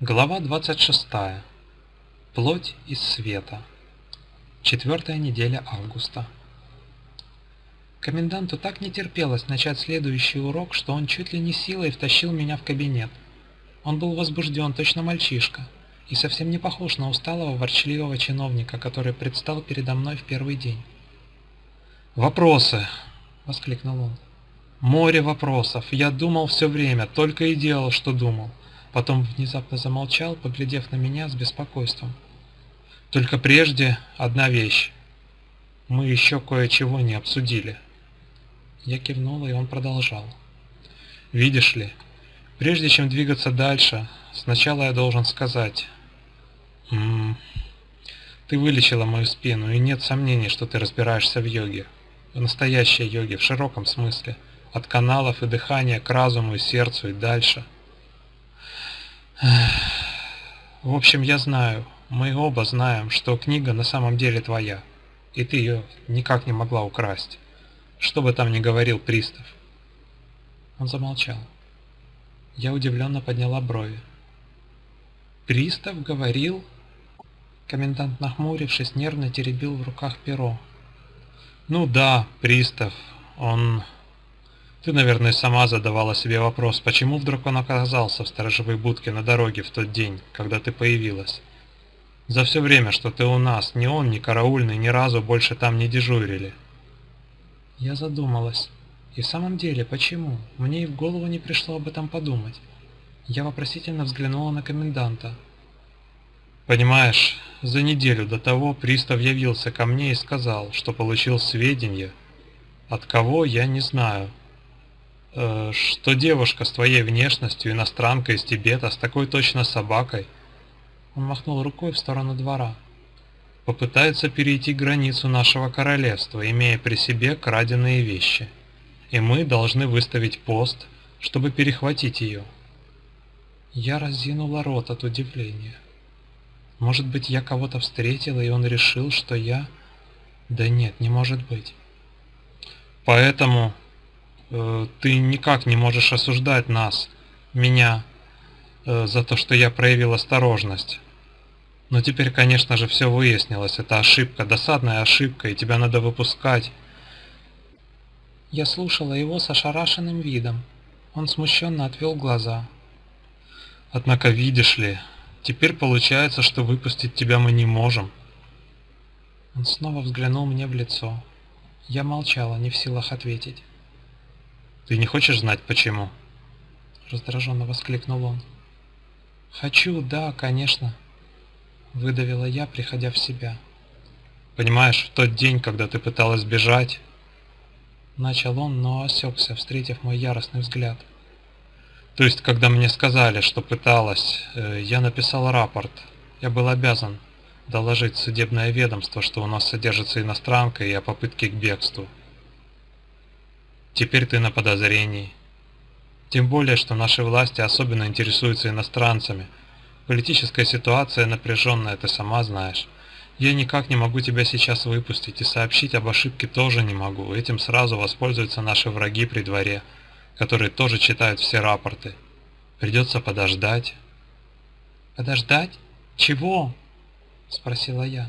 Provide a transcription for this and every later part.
Глава 26. Плоть из света. Четвертая неделя августа. Коменданту так не терпелось начать следующий урок, что он чуть ли не силой втащил меня в кабинет. Он был возбужден, точно мальчишка, и совсем не похож на усталого ворчливого чиновника, который предстал передо мной в первый день. «Вопросы!» — воскликнул он. «Море вопросов! Я думал все время, только и делал, что думал. Потом внезапно замолчал, поглядев на меня с беспокойством. Только прежде одна вещь. Мы еще кое-чего не обсудили. Я кивнул, и он продолжал. Видишь ли, прежде чем двигаться дальше, сначала я должен сказать... Ты вылечила мою спину, и нет сомнений, что ты разбираешься в йоге. В настоящей йоге, в широком смысле. От каналов и дыхания к разуму и сердцу и дальше – в общем, я знаю, мы оба знаем, что книга на самом деле твоя, и ты ее никак не могла украсть, что бы там ни говорил пристав. Он замолчал. Я удивленно подняла брови. «Пристав говорил?» Комендант, нахмурившись, нервно теребил в руках перо. «Ну да, пристав, он ты, наверное, сама задавала себе вопрос, почему вдруг он оказался в сторожевой будке на дороге в тот день, когда ты появилась. За все время, что ты у нас, ни он, ни караульный ни разу больше там не дежурили. Я задумалась. И в самом деле, почему? Мне и в голову не пришло об этом подумать. Я вопросительно взглянула на коменданта. Понимаешь, за неделю до того пристав явился ко мне и сказал, что получил сведения. От кого, я не знаю, Э, что девушка с твоей внешностью, иностранка из Тибета, с такой точно собакой, он махнул рукой в сторону двора, попытается перейти границу нашего королевства, имея при себе краденые вещи, и мы должны выставить пост, чтобы перехватить ее. Я разинула рот от удивления. Может быть, я кого-то встретила, и он решил, что я... Да нет, не может быть. Поэтому Э, ты никак не можешь осуждать нас, меня, э, за то, что я проявил осторожность. Но теперь, конечно же, все выяснилось. Это ошибка, досадная ошибка, и тебя надо выпускать. Я слушала его с ошарашенным видом. Он смущенно отвел глаза. Однако, видишь ли, теперь получается, что выпустить тебя мы не можем. Он снова взглянул мне в лицо. Я молчала, не в силах ответить. Ты не хочешь знать почему? Раздраженно воскликнул он. Хочу, да, конечно. Выдавила я, приходя в себя. Понимаешь, в тот день, когда ты пыталась бежать... Начал он, но осекся, встретив мой яростный взгляд. То есть, когда мне сказали, что пыталась, э, я написал рапорт. Я был обязан доложить судебное ведомство, что у нас содержится иностранка и о попытке к бегству. Теперь ты на подозрении. Тем более, что наши власти особенно интересуются иностранцами. Политическая ситуация напряженная, ты сама знаешь. Я никак не могу тебя сейчас выпустить, и сообщить об ошибке тоже не могу. Этим сразу воспользуются наши враги при дворе, которые тоже читают все рапорты. Придется подождать. Подождать? Чего? Спросила я.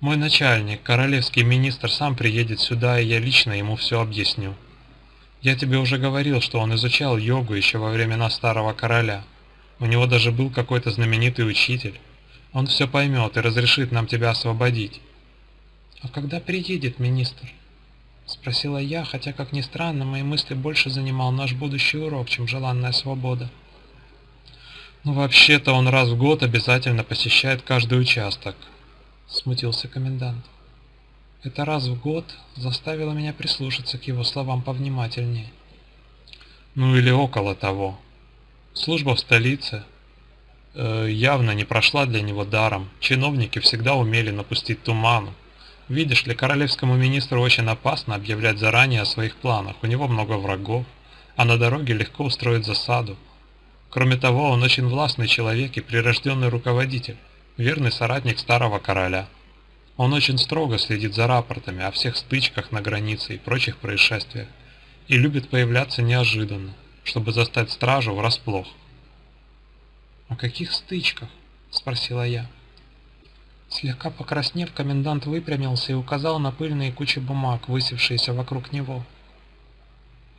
Мой начальник, королевский министр, сам приедет сюда, и я лично ему все объясню. Я тебе уже говорил, что он изучал йогу еще во времена старого короля. У него даже был какой-то знаменитый учитель. Он все поймет и разрешит нам тебя освободить. А когда приедет министр? Спросила я, хотя, как ни странно, мои мысли больше занимал наш будущий урок, чем желанная свобода. Ну, вообще-то он раз в год обязательно посещает каждый участок, смутился комендант. Это раз в год заставило меня прислушаться к его словам повнимательнее. Ну или около того. Служба в столице э, явно не прошла для него даром. Чиновники всегда умели напустить туману. Видишь ли, королевскому министру очень опасно объявлять заранее о своих планах. У него много врагов, а на дороге легко устроить засаду. Кроме того, он очень властный человек и прирожденный руководитель верный соратник старого короля. Он очень строго следит за рапортами о всех стычках на границе и прочих происшествиях и любит появляться неожиданно, чтобы застать стражу врасплох. «О каких стычках?» – спросила я. Слегка покраснев, комендант выпрямился и указал на пыльные кучи бумаг, высевшиеся вокруг него.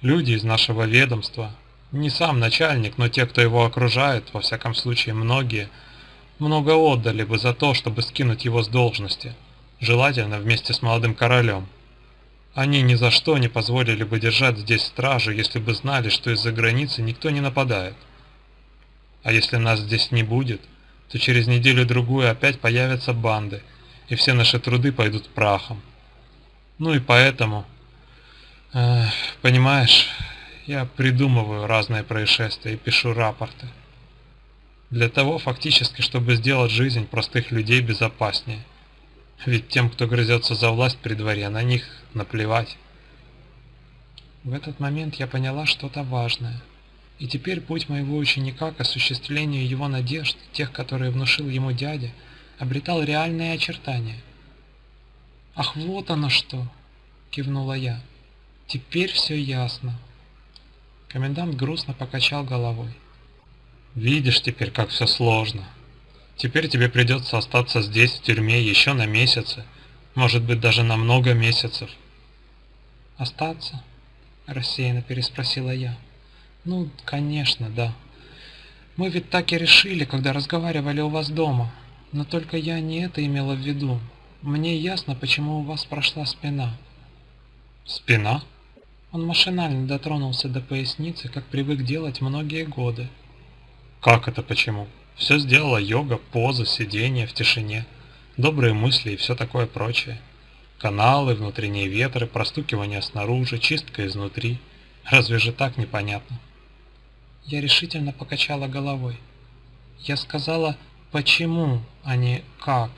«Люди из нашего ведомства, не сам начальник, но те, кто его окружает, во всяком случае многие, много отдали бы за то, чтобы скинуть его с должности, желательно вместе с молодым королем. Они ни за что не позволили бы держать здесь стражу, если бы знали, что из-за границы никто не нападает. А если нас здесь не будет, то через неделю-другую опять появятся банды, и все наши труды пойдут прахом. Ну и поэтому, э, понимаешь, я придумываю разные происшествия и пишу рапорты. Для того фактически, чтобы сделать жизнь простых людей безопаснее. Ведь тем, кто грызется за власть при дворе, на них наплевать. В этот момент я поняла что-то важное. И теперь путь моего ученика к осуществлению его надежд, тех, которые внушил ему дядя, обретал реальные очертания. «Ах, вот оно что!» — кивнула я. «Теперь все ясно». Комендант грустно покачал головой. «Видишь теперь, как все сложно. Теперь тебе придется остаться здесь, в тюрьме, еще на месяцы, может быть, даже на много месяцев. «Остаться?» – рассеянно переспросила я. «Ну, конечно, да. Мы ведь так и решили, когда разговаривали у вас дома. Но только я не это имела в виду. Мне ясно, почему у вас прошла спина». «Спина?» Он машинально дотронулся до поясницы, как привык делать многие годы. «Как это почему?» Все сделала йога, поза, сидение в тишине, добрые мысли и все такое прочее. Каналы, внутренние ветры, простукивание снаружи, чистка изнутри. Разве же так непонятно? Я решительно покачала головой. Я сказала «почему», а не «как».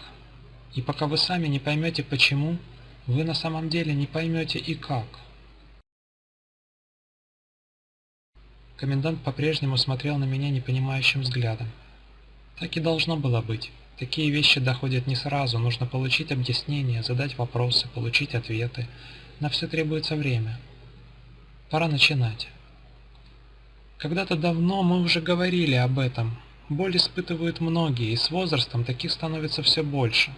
И пока вы сами не поймете «почему», вы на самом деле не поймете и «как». Комендант по-прежнему смотрел на меня непонимающим взглядом. Так и должно было быть. Такие вещи доходят не сразу, нужно получить объяснение, задать вопросы, получить ответы. На все требуется время. Пора начинать. Когда-то давно мы уже говорили об этом. Боль испытывают многие, и с возрастом таких становится все больше.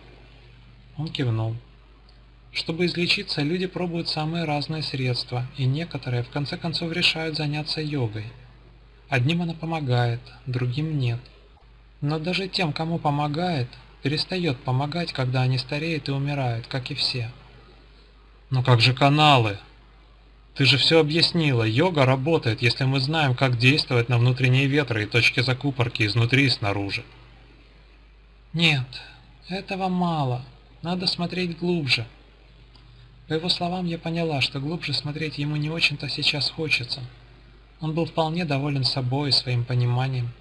Он кивнул. Чтобы излечиться, люди пробуют самые разные средства, и некоторые в конце концов решают заняться йогой. Одним она помогает, другим нет. Но даже тем, кому помогает, перестает помогать, когда они стареют и умирают, как и все. Но как же каналы? Ты же все объяснила. Йога работает, если мы знаем, как действовать на внутренние ветры и точки закупорки изнутри и снаружи. Нет, этого мало. Надо смотреть глубже. По его словам я поняла, что глубже смотреть ему не очень-то сейчас хочется. Он был вполне доволен собой и своим пониманием.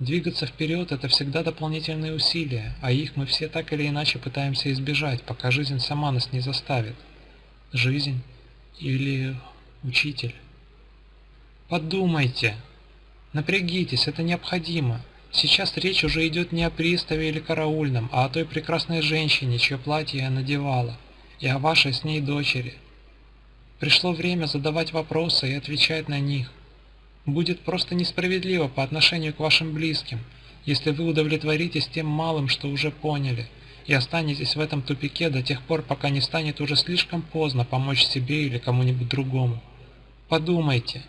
Двигаться вперед – это всегда дополнительные усилия, а их мы все так или иначе пытаемся избежать, пока жизнь сама нас не заставит. Жизнь или учитель. Подумайте. Напрягитесь, это необходимо. Сейчас речь уже идет не о приставе или караульном, а о той прекрасной женщине, чье платье я надевала, и о вашей с ней дочери. Пришло время задавать вопросы и отвечать на них. Будет просто несправедливо по отношению к вашим близким, если вы удовлетворитесь тем малым, что уже поняли, и останетесь в этом тупике до тех пор, пока не станет уже слишком поздно помочь себе или кому-нибудь другому. Подумайте,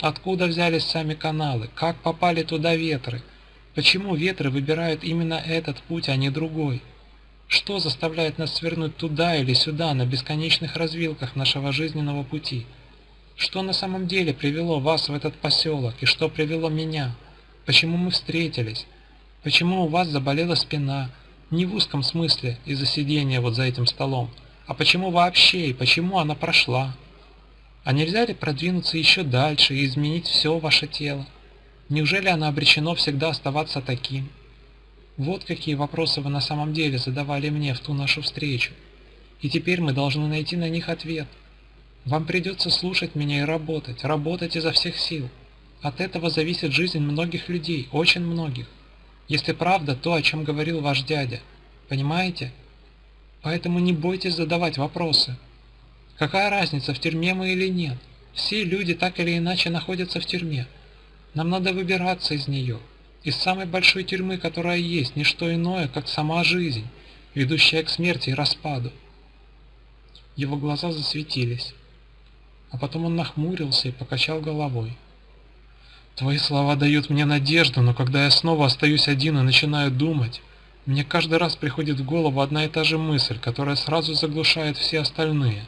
откуда взялись сами каналы, как попали туда ветры, почему ветры выбирают именно этот путь, а не другой? Что заставляет нас свернуть туда или сюда на бесконечных развилках нашего жизненного пути? Что на самом деле привело вас в этот поселок и что привело меня? Почему мы встретились? Почему у вас заболела спина? Не в узком смысле из-за сидения вот за этим столом, а почему вообще и почему она прошла? А нельзя ли продвинуться еще дальше и изменить все ваше тело? Неужели оно обречено всегда оставаться таким? Вот какие вопросы вы на самом деле задавали мне в ту нашу встречу. И теперь мы должны найти на них ответ – вам придется слушать меня и работать, работать изо всех сил. От этого зависит жизнь многих людей, очень многих. если правда то, о чем говорил ваш дядя. Понимаете? Поэтому не бойтесь задавать вопросы. Какая разница, в тюрьме мы или нет? Все люди так или иначе находятся в тюрьме. Нам надо выбираться из нее. Из самой большой тюрьмы, которая есть, не что иное, как сама жизнь, ведущая к смерти и распаду. Его глаза засветились, а потом он нахмурился и покачал головой. Твои слова дают мне надежду, но когда я снова остаюсь один и начинаю думать, мне каждый раз приходит в голову одна и та же мысль, которая сразу заглушает все остальные.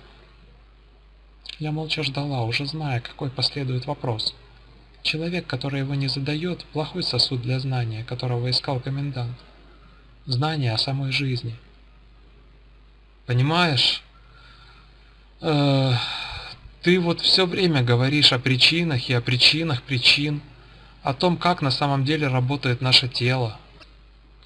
Я молча ждала, уже зная, какой последует вопрос. Человек, который его не задает, плохой сосуд для знания, которого искал комендант. Знание о самой жизни. Понимаешь? Э ты вот все время говоришь о причинах и о причинах причин, о том, как на самом деле работает наше тело,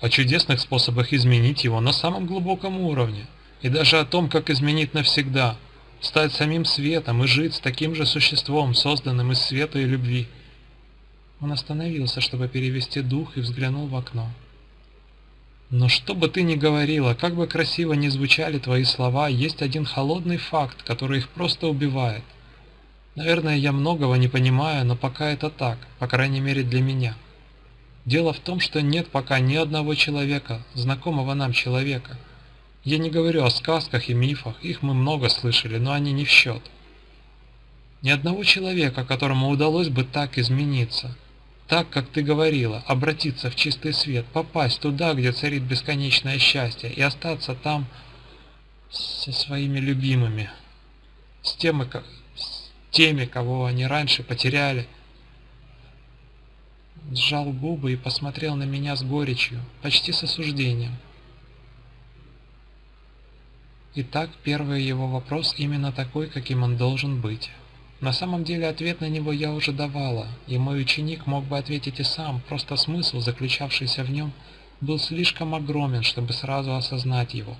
о чудесных способах изменить его на самом глубоком уровне, и даже о том, как изменить навсегда, стать самим светом и жить с таким же существом, созданным из света и любви. Он остановился, чтобы перевести дух и взглянул в окно. Но что бы ты ни говорила, как бы красиво ни звучали твои слова, есть один холодный факт, который их просто убивает. Наверное, я многого не понимаю, но пока это так, по крайней мере для меня. Дело в том, что нет пока ни одного человека, знакомого нам человека. Я не говорю о сказках и мифах, их мы много слышали, но они не в счет. Ни одного человека, которому удалось бы так измениться – так, как ты говорила, обратиться в чистый свет, попасть туда, где царит бесконечное счастье, и остаться там со своими любимыми, с теми, с теми кого они раньше потеряли. Сжал губы и посмотрел на меня с горечью, почти с осуждением. Итак, первый его вопрос именно такой, каким он должен быть. На самом деле ответ на него я уже давала, и мой ученик мог бы ответить и сам, просто смысл, заключавшийся в нем, был слишком огромен, чтобы сразу осознать его.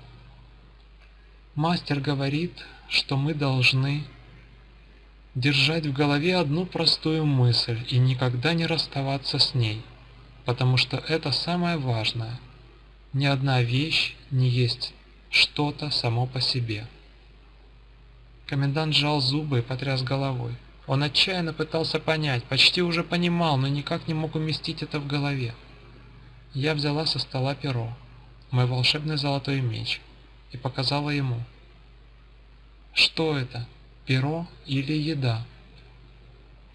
Мастер говорит, что мы должны держать в голове одну простую мысль и никогда не расставаться с ней, потому что это самое важное. Ни одна вещь не есть что-то само по себе. Комендант сжал зубы и потряс головой. Он отчаянно пытался понять, почти уже понимал, но никак не мог уместить это в голове. Я взяла со стола перо, мой волшебный золотой меч, и показала ему. Что это, перо или еда?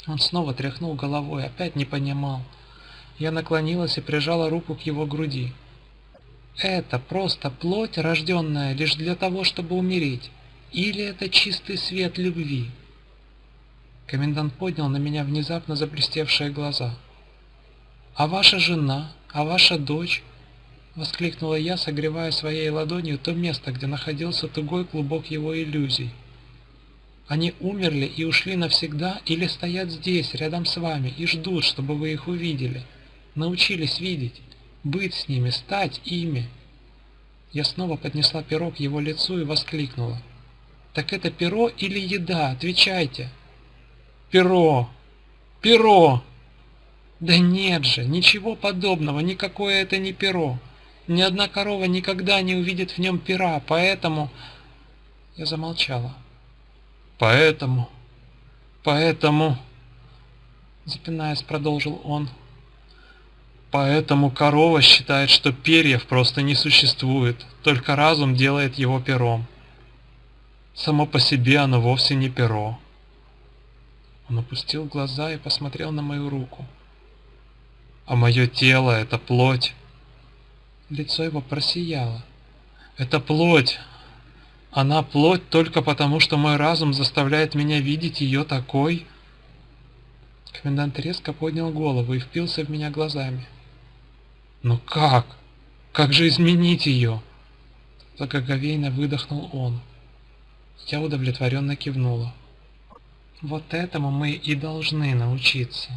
Он снова тряхнул головой, опять не понимал. Я наклонилась и прижала руку к его груди. Это просто плоть, рожденная лишь для того, чтобы умереть. Или это чистый свет любви? Комендант поднял на меня внезапно заблестевшие глаза. «А ваша жена? А ваша дочь?» Воскликнула я, согревая своей ладонью то место, где находился тугой клубок его иллюзий. «Они умерли и ушли навсегда или стоят здесь, рядом с вами, и ждут, чтобы вы их увидели, научились видеть, быть с ними, стать ими?» Я снова поднесла перо к его лицу и воскликнула. Так это перо или еда? Отвечайте. Перо. Перо. Да нет же, ничего подобного, никакое это не перо. Ни одна корова никогда не увидит в нем пера, поэтому... Я замолчала. Поэтому... Поэтому... Запинаясь, продолжил он. Поэтому корова считает, что перьев просто не существует, только разум делает его пером. Само по себе оно вовсе не перо. Он опустил глаза и посмотрел на мою руку. А мое тело — это плоть. Лицо его просияло. Это плоть. Она плоть только потому, что мой разум заставляет меня видеть ее такой. Комендант резко поднял голову и впился в меня глазами. «Ну как? Как же изменить ее?» Благоговейно выдохнул он. Я удовлетворенно кивнула. Вот этому мы и должны научиться.